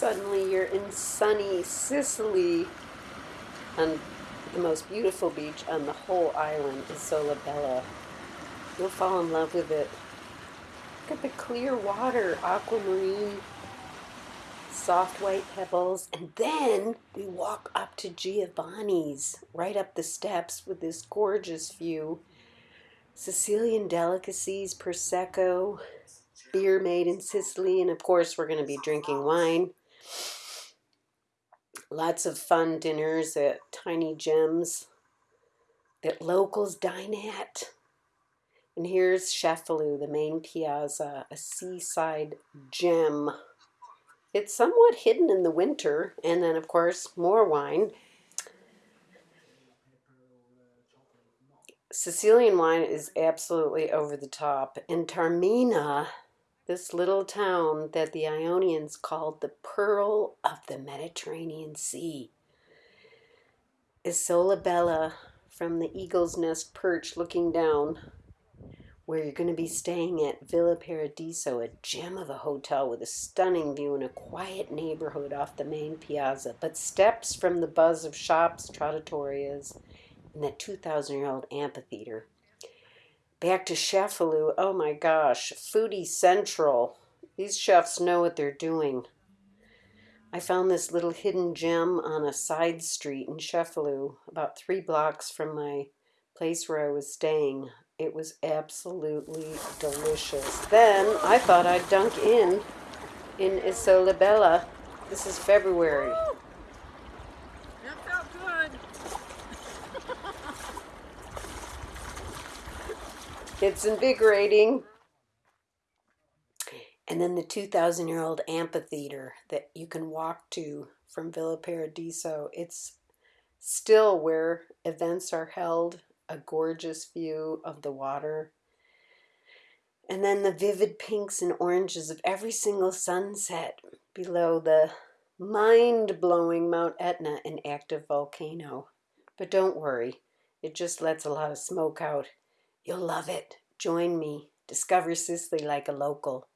suddenly you're in sunny Sicily on the most beautiful beach on the whole island Isola Bella. You'll fall in love with it. Look at the clear water, aquamarine, soft white pebbles, and then we walk up to Giovanni's, right up the steps with this gorgeous view. Sicilian delicacies, Prosecco, beer made in Sicily, and of course we're going to be drinking wine. Lots of fun dinners at Tiny Gems that locals dine at. And here's Cefalù, the main piazza, a seaside gem. It's somewhat hidden in the winter, and then, of course, more wine. Sicilian wine is absolutely over the top. In Taormina, this little town that the Ionians called the Pearl of the Mediterranean Sea, Isola Bella from the Eagle's Nest perch looking down where you're going to be staying at Villa Paradiso, a gem of a hotel with a stunning view in a quiet neighborhood off the main piazza, but steps from the buzz of shops, trattorias, and that 2,000 year old amphitheater. Back to Cefalù, oh my gosh, foodie central. These chefs know what they're doing. I found this little hidden gem on a side street in Cefalù, about three blocks from my place where I was staying. It was absolutely delicious. Then I thought I'd dunk in in Isola Bella. This is February. It's invigorating. And then the 2,000 year old amphitheater that you can walk to from Villa Paradiso. It's still where events are held a gorgeous view of the water. And then the vivid pinks and oranges of every single sunset below the mind blowing Mount Etna, an active volcano. But don't worry, it just lets a lot of smoke out. You'll love it. Join me. Discover Sicily like a local.